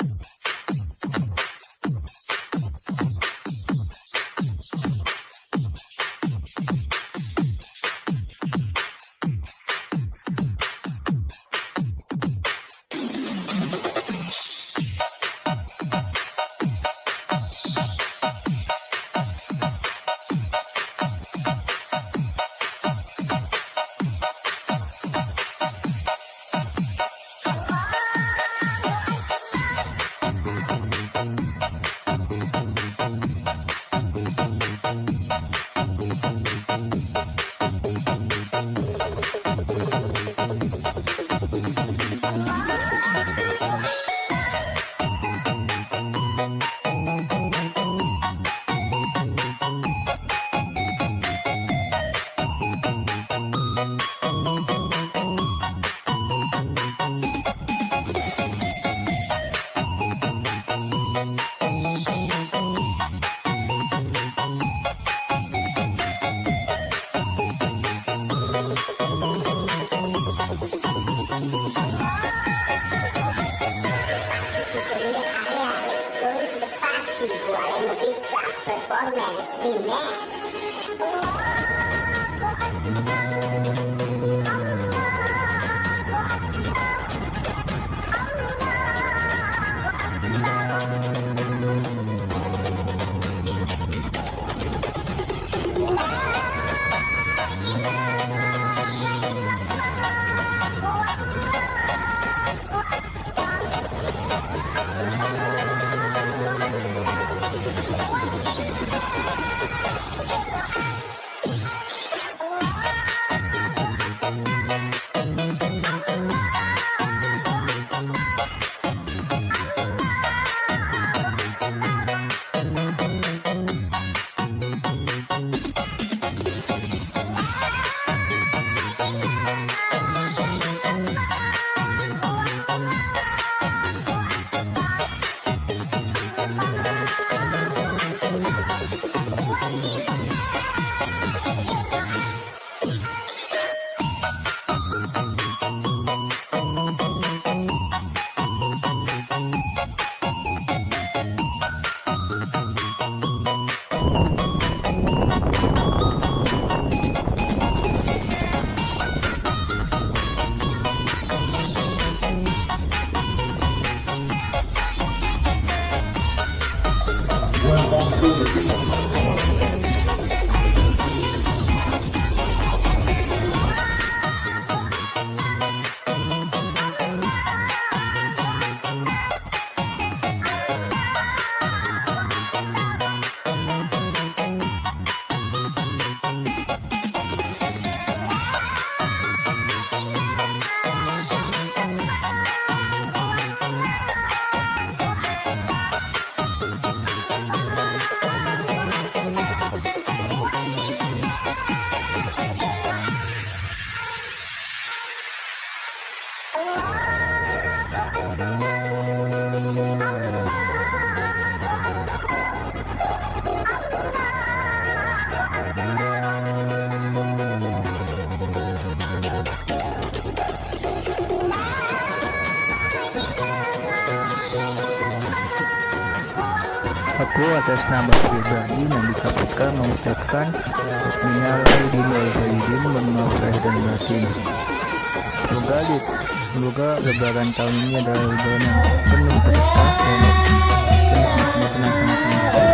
you 40 tracks performance in next. Aku atas nama pribadi Nandika Putra mengucapkan minal aidin wal dan batin. Semoga di, semoga lebaran tahun ini adalah lebaran yang penuh berkah dan penuh kenikmatan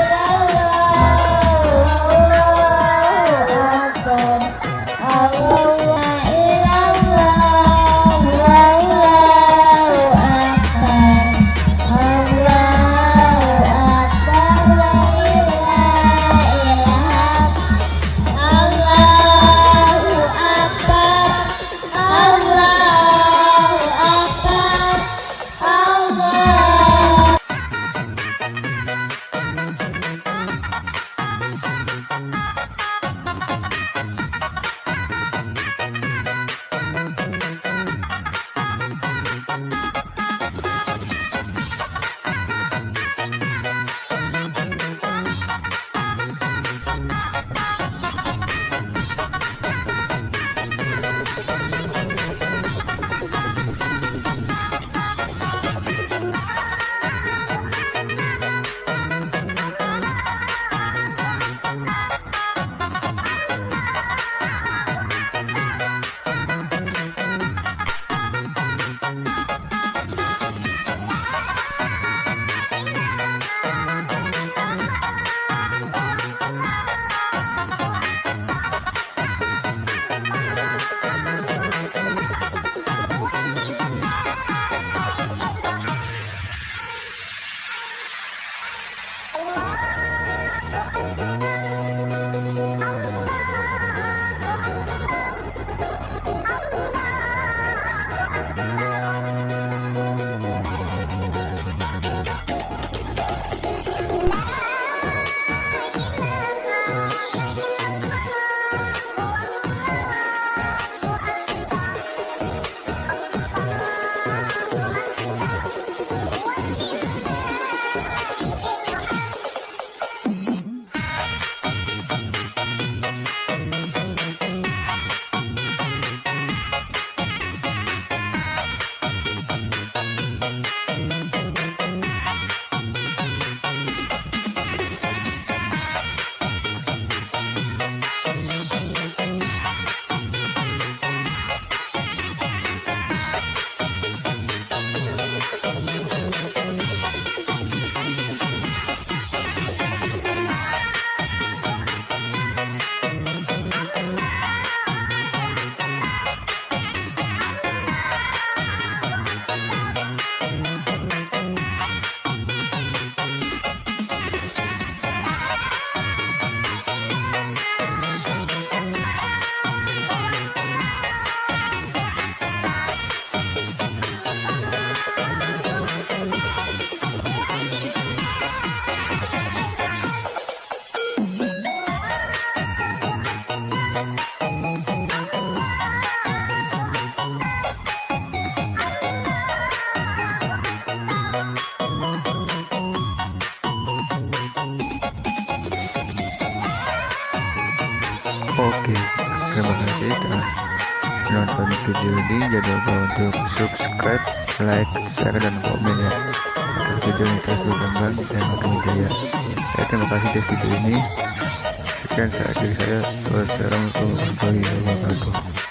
telah menonton video ini jangan lupa untuk subscribe like share dan komen ya. Agar video ini terus berkembang dan makin jaya saya terima kasih di video ini. Sekian saat diri saya. Wassalamualaikum warahmatullahi wabarakatuh